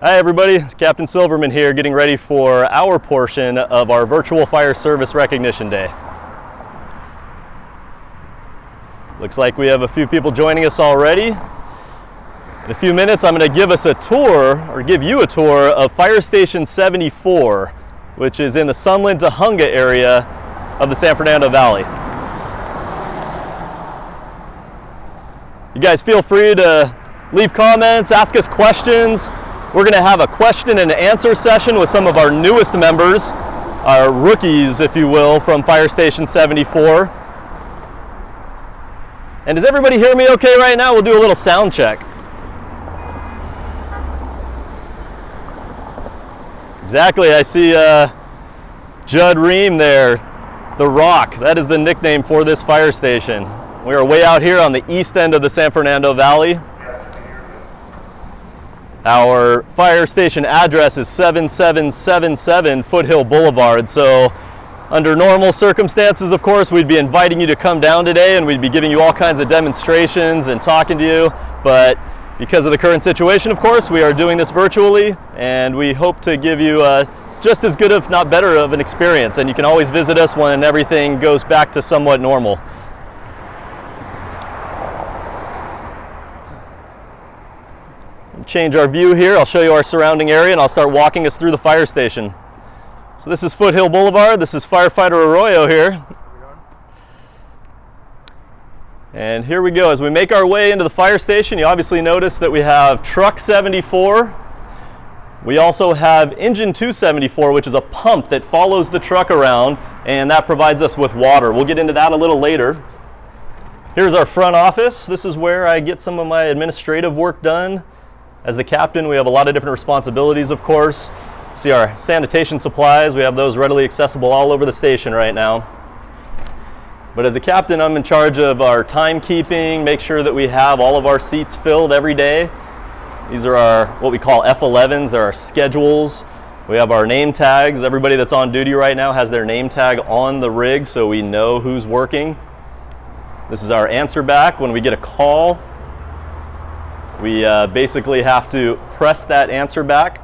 Hi everybody, it's Captain Silverman here getting ready for our portion of our virtual fire service recognition day. Looks like we have a few people joining us already. In a few minutes I'm going to give us a tour, or give you a tour of Fire Station 74, which is in the Sunland Tujunga area of the San Fernando Valley. You guys feel free to leave comments, ask us questions. We're going to have a question and answer session with some of our newest members, our rookies, if you will, from Fire Station 74. And does everybody hear me okay right now? We'll do a little sound check. Exactly, I see uh, Judd Ream there, The Rock. That is the nickname for this fire station. We are way out here on the east end of the San Fernando Valley. Our fire station address is 7777 Foothill Boulevard. So under normal circumstances, of course, we'd be inviting you to come down today and we'd be giving you all kinds of demonstrations and talking to you. But because of the current situation, of course, we are doing this virtually and we hope to give you uh, just as good, if not better, of an experience. And you can always visit us when everything goes back to somewhat normal. Change our view here. I'll show you our surrounding area and I'll start walking us through the fire station. So this is Foothill Boulevard. This is Firefighter Arroyo here. And here we go. As we make our way into the fire station, you obviously notice that we have truck 74. We also have engine 274, which is a pump that follows the truck around, and that provides us with water. We'll get into that a little later. Here's our front office. This is where I get some of my administrative work done. As the captain, we have a lot of different responsibilities, of course. See our sanitation supplies, we have those readily accessible all over the station right now. But as a captain, I'm in charge of our timekeeping, make sure that we have all of our seats filled every day. These are our, what we call F11s, they're our schedules. We have our name tags. Everybody that's on duty right now has their name tag on the rig so we know who's working. This is our answer back when we get a call. We uh, basically have to press that answer back.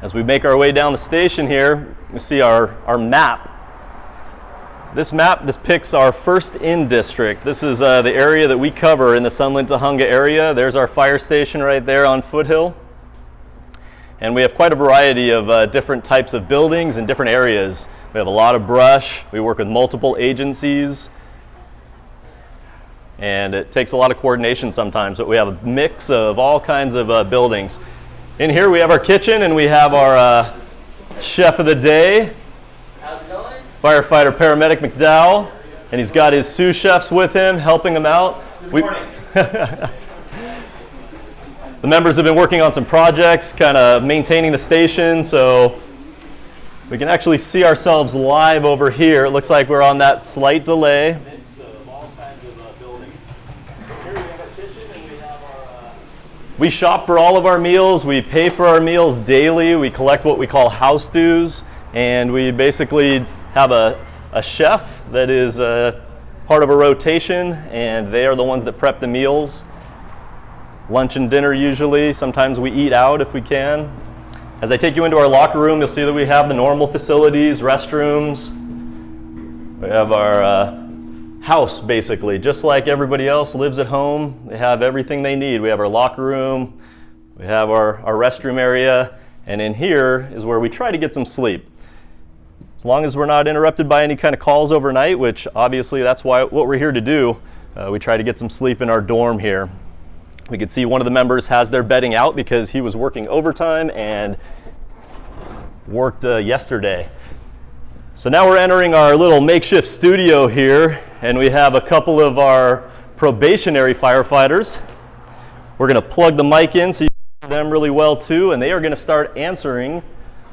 As we make our way down the station here, we see our, our map. This map depicts our first in district. This is uh, the area that we cover in the Sunland Tujunga area. There's our fire station right there on Foothill. And we have quite a variety of uh, different types of buildings and different areas. We have a lot of brush. We work with multiple agencies and it takes a lot of coordination sometimes, but we have a mix of all kinds of uh, buildings. In here we have our kitchen and we have our uh, chef of the day, How's it going? firefighter paramedic McDowell, and he's got his sous chefs with him, helping him out. Good We- The members have been working on some projects, kind of maintaining the station, so we can actually see ourselves live over here. It looks like we're on that slight delay. Mix of all kinds of uh, buildings. Here we have our kitchen and we have our. Uh... We shop for all of our meals. We pay for our meals daily. We collect what we call house dues, and we basically have a, a chef that is uh, part of a rotation, and they are the ones that prep the meals lunch and dinner usually. Sometimes we eat out if we can. As I take you into our locker room, you'll see that we have the normal facilities, restrooms. We have our uh, house basically, just like everybody else lives at home. They have everything they need. We have our locker room, we have our, our restroom area, and in here is where we try to get some sleep. As long as we're not interrupted by any kind of calls overnight, which obviously that's why what we're here to do, uh, we try to get some sleep in our dorm here. We could see one of the members has their bedding out because he was working overtime and worked uh, yesterday. So now we're entering our little makeshift studio here, and we have a couple of our probationary firefighters. We're going to plug the mic in so you can hear them really well too, and they are going to start answering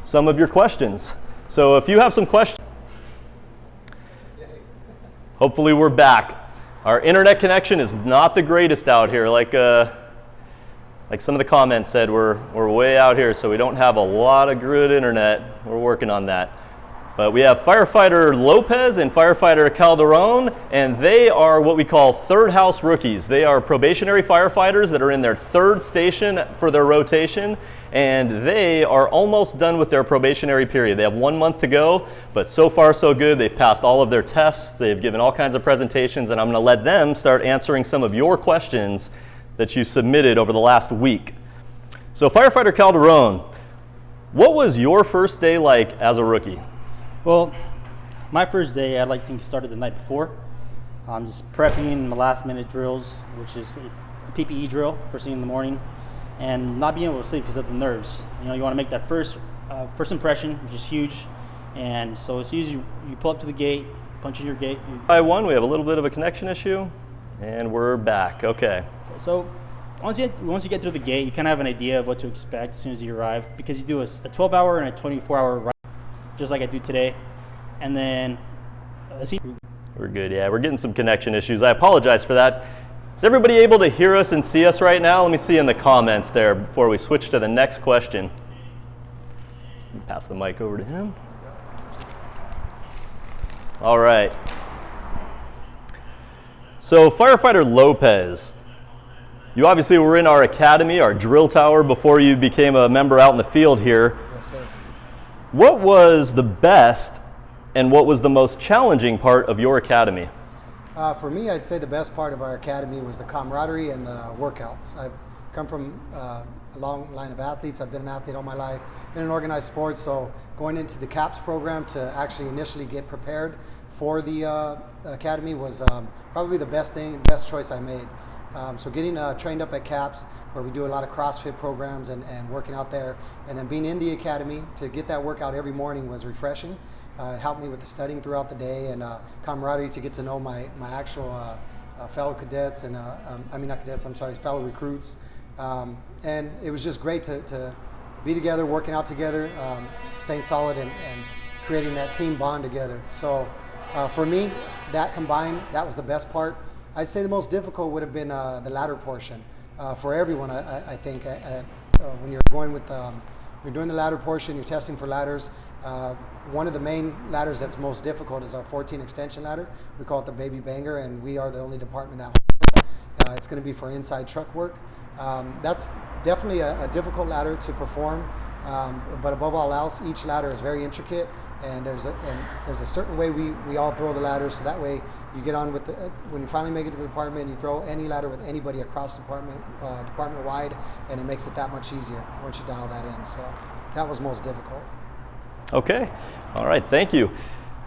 some of your questions. So if you have some questions, hopefully we're back. Our internet connection is not the greatest out here. Like, uh, like some of the comments said, we're, we're way out here, so we don't have a lot of good internet. We're working on that. But we have firefighter Lopez and firefighter Calderon, and they are what we call third house rookies. They are probationary firefighters that are in their third station for their rotation, and they are almost done with their probationary period. They have one month to go, but so far so good. They've passed all of their tests, they've given all kinds of presentations, and I'm gonna let them start answering some of your questions that you submitted over the last week. So firefighter Calderon, what was your first day like as a rookie? Well, my first day, I like to think started the night before. I'm just prepping my last minute drills, which is a PPE drill first thing in the morning, and not being able to sleep because of the nerves. You know, you want to make that first uh, first impression, which is huge, and so it's as you, pull up to the gate, punch in your gate. You, By one, we have a little bit of a connection issue, and we're back. Okay. so once you once you get through the gate, you kind of have an idea of what to expect as soon as you arrive because you do a 12 hour and a 24 hour ride, just like I do today, and then. let's see, We're good, yeah. We're getting some connection issues. I apologize for that. Is everybody able to hear us and see us right now? Let me see in the comments there before we switch to the next question. Pass the mic over to him. All right. So, firefighter Lopez, you obviously were in our academy, our drill tower, before you became a member out in the field here. Yes, sir. What was the best and what was the most challenging part of your academy? Uh, for me, I'd say the best part of our academy was the camaraderie and the workouts. I've come from uh, a long line of athletes. I've been an athlete all my life, been in organized sports. So going into the CAPS program to actually initially get prepared for the uh, academy was um, probably the best thing, best choice I made. Um, so getting uh, trained up at CAPS, where we do a lot of CrossFit programs and, and working out there, and then being in the academy to get that workout every morning was refreshing. Uh, it helped me with the studying throughout the day and uh, camaraderie to get to know my, my actual uh, uh, fellow cadets and, uh, um, I mean, not cadets, I'm sorry, fellow recruits. Um, and it was just great to, to be together, working out together, um, staying solid and, and creating that team bond together. So for me, that combined, that was the best part. I'd say the most difficult would have been uh, the ladder portion uh, for everyone. I, I- think at, at, uh, when you're going with, um, you're doing the ladder portion, you're testing for ladders. Uh, one of the main ladders that's most difficult is our 14 extension ladder. We call it the baby banger, and we are the only department that. Uh, it's going to be for inside truck work. Um, that's definitely a, a difficult ladder to perform, um, but above all else, each ladder is very intricate, and there's a and there's a certain way we, we all throw the ladders. So that way, you get on with the uh, when you finally make it to the department, you throw any ladder with anybody across department uh, department wide, and it makes it that much easier once you dial that in. So that was most difficult. Okay. All right. Thank you.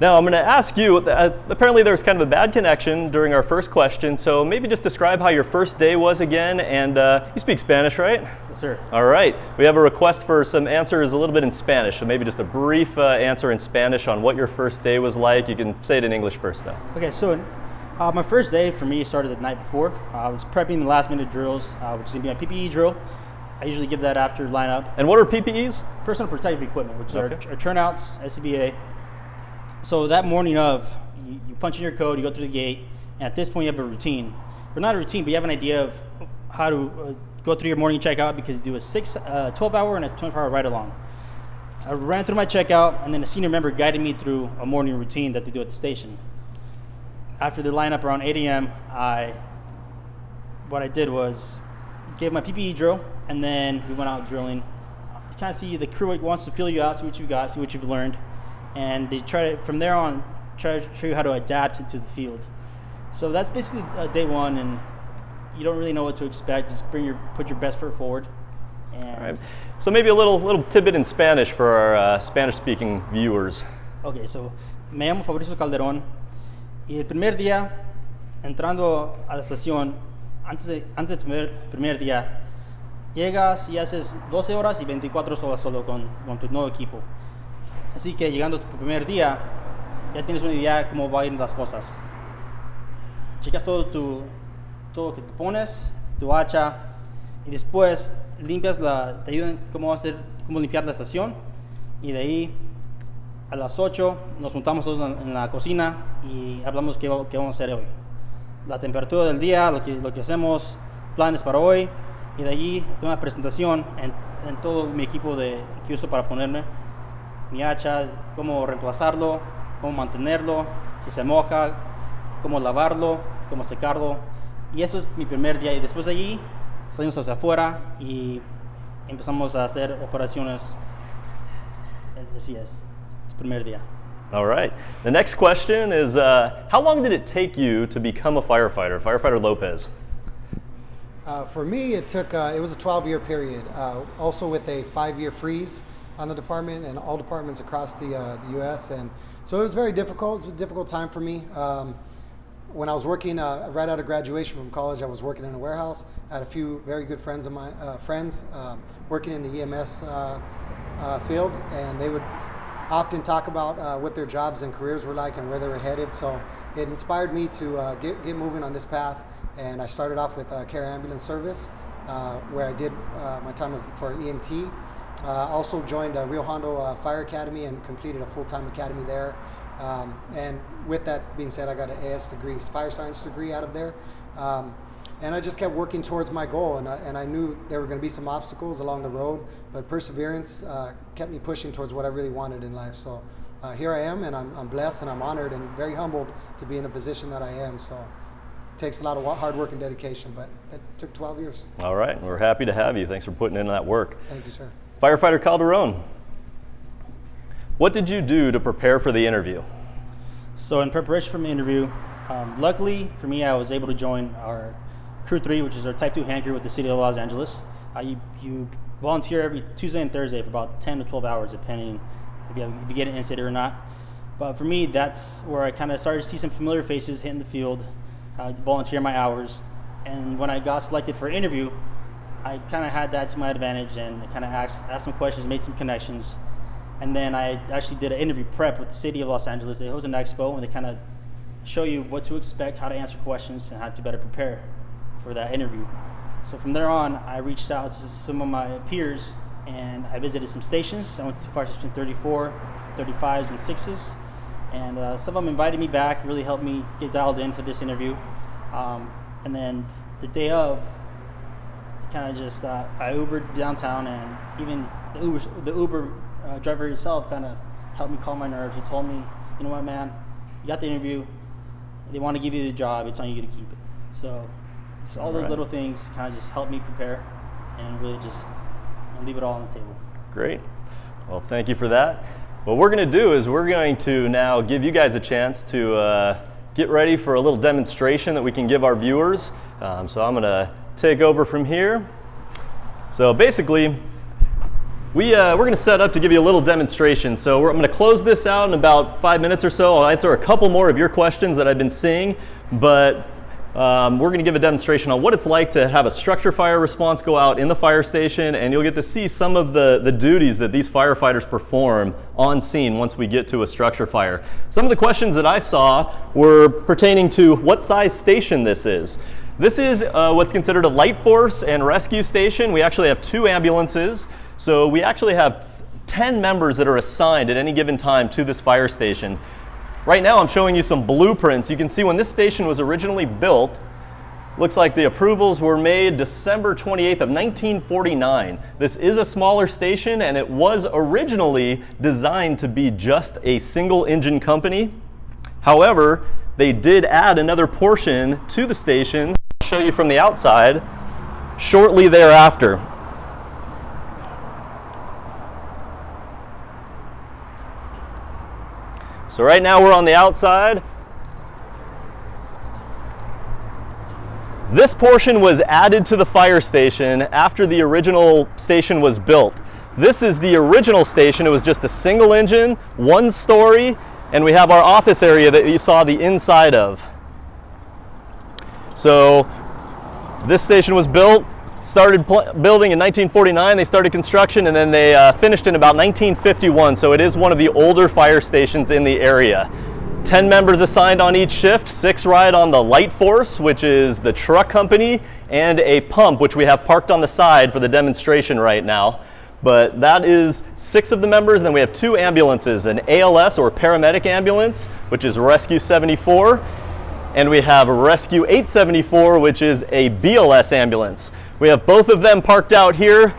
Now I'm going to ask you. Uh, apparently, there was kind of a bad connection during our first question, so maybe just describe how your first day was again. And uh, you speak Spanish, right? yes, sir. All right. We have a request for some answers a little bit in Spanish, so maybe just a brief uh, answer in Spanish on what your first day was like. You can say it in English first, though. Okay, so uh, my first day for me started the night before. Uh, I was prepping the last minute drills, uh, which is gonna be my PPE drill. I usually give that after lineup. And what are PPEs? Personal protective equipment, which Okay. are, are turnouts, SCBA. So that morning of, you, you punch in your code, you go through the gate, and at this point you have a routine. Or not a routine, but you have an idea of how to uh, go through your morning checkout because you do a six, uh, 12 hour and a 24 hour ride along. I ran through my checkout, and then a senior member guided me through a morning routine that they do at the station. After the lineup around 8 a.m., I what I did was gave my PPE drill, and then we went out drilling. Kind of see the crew wants to feel you out, see what you've got, see what you've learned, and they try to from there on try to show you how to adapt it to the field. So that's basically uh, day one, and you don't really know what to expect. Just bring your put your best foot forward, and All right. So maybe a little little tidbit in Spanish for our uh, Spanish-speaking viewers. Ok, so me llamo Fabrizio Calderón y el primer día, entrando a la estación, antes de, antes del primer, primer día, llegas y haces 12 horas y 24 horas solo con, con tu nuevo equipo. Así que llegando tu primer día, ya tienes una idea de cómo van a ir las cosas. Checas todo, tu, todo lo que te pones, tu hacha, y después limpias la, te ayudan cómo hacer, cómo limpiar la estación, y de ahí a las 8 nos juntamos todos en, la cocina y hablamos qué, qué vamos a hacer hoy. La temperatura del día, lo que, lo que hacemos, planes para hoy, y de allí una presentación en, en todo mi equipo de, que uso para ponerme. Mi hacha, cómo reemplazarlo, cómo mantenerlo, si se moja, cómo lavarlo, cómo secarlo. Y eso es mi primer día. Y después de allí salimos hacia afuera y empezamos a hacer operaciones. Así es, el primer día. All right. The next question is uh, How long did it take you to become a firefighter, Firefighter Lopez? Uh, for me, it took uh, it was a 12-year period, uh, also with a five-year freeze on the department and all departments across the, uh, the U.S. And so it was very difficult. It was a difficult time for me. Um, when I was working uh, right out of graduation from college, I was working in a warehouse. I had a few very good friends of my uh, friends um, working in the EMS uh, uh, field, and they would often talk about uh, what their jobs and careers were like and where they were headed. So it inspired me to get, get moving on this path. And I started off with Care Ambulance Service, where I did my time as for EMT. Uh, also joined uh, Rio Hondo uh, Fire Academy and completed a full-time academy there. Um, and with that being said, I got an AS degree, fire science degree out of there. Um, and I just kept working towards my goal, and I, and I knew there were going to be some obstacles along the road, but perseverance uh, kept me pushing towards what I really wanted in life. So uh, here I am, and I'm, I'm blessed, and I'm honored, and very humbled to be in the position that I am. So it takes a lot of hard work and dedication, but it took 12 years. All right. We're happy to have you. Thanks for putting in that work. Thank you, sir. Firefighter Calderon, what did you do to prepare for the interview? So in preparation for my interview, um, luckily for me, I was able to join our Crew 3, which is our Type 2 hand crew with the City of Los Angeles. Uh, you, you volunteer every Tuesday and Thursday for about 10 to 12 hours, depending if you, have, if you get an incident or not. But for me, that's where I kind of started to see some familiar faces hitting the field, uh, volunteer my hours. And when I got selected for interview, I kind of had that to my advantage and I kind of asked, asked some questions, made some connections. And then I actually did an interview prep with the city of Los Angeles. They host an expo and they kind of show you what to expect, how to answer questions, and how to better prepare for that interview. So from there on, I reached out to some of my peers and I visited some stations. I went to Fire Station 34, 35s, and 6s. And uh, some of them invited me back, really helped me get dialed in for this interview. Um, and then the day of, kind of just uh, I Ubered downtown, and even the Uber the Uber uh, driver himself kind of helped me calm my nerves. He told me, you know what, man, you got the interview. They want to give you the job. It's on you to keep it. So, it's all those Right. little things kind of just helped me prepare, and really just leave it all on the table. Great. Well, thank you for that. What we're going to do is we're going to now give you guys a chance to uh, get ready for a little demonstration that we can give our viewers. Um, so I'm going to take over from here. So basically, we, uh, we're going to set up to give you a little demonstration. So we're, I'm going to close this out in about five minutes or so. I'll answer a couple more of your questions that I've been seeing, but um, we're going to give a demonstration on what it's like to have a structure fire response go out in the fire station, and you'll get to see some of the, the duties that these firefighters perform on scene once we get to a structure fire. Some of the questions that I saw were pertaining to what size station this is. This is uh, what's considered a light force and rescue station. We actually have two ambulances. So we actually have 10 members that are assigned at any given time to this fire station. Right now I'm showing you some blueprints. You can see when this station was originally built, looks like the approvals were made December 28th of 1949. This is a smaller station and it was originally designed to be just a single engine company. However, they did add another portion to the station. Show you from the outside shortly thereafter. So right now we're on the outside. This portion was added to the fire station after the original station was built. This is the original station. It was just a single engine, one story, and we have our office area that you saw the inside of. So this station was built, started building in 1949. They started construction and then they uh, finished in about 1951. So it is one of the older fire stations in the area. 10 members assigned on each shift, six ride on the light force, which is the truck company, and a pump, which we have parked on the side for the demonstration right now. But that is six of the members. Then we have two ambulances an ALS or paramedic ambulance, which is Rescue 74, and we have Rescue 874, which is a BLS ambulance. We have both of them parked out here.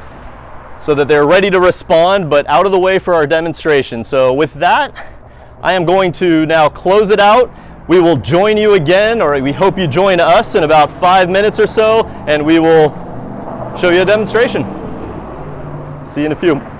so that they're ready to respond, but out of the way for our demonstration. So with that, I am going to now close it out. We will join you again, or we hope you join us in about five minutes or so, and we will show you a demonstration. See you in a few.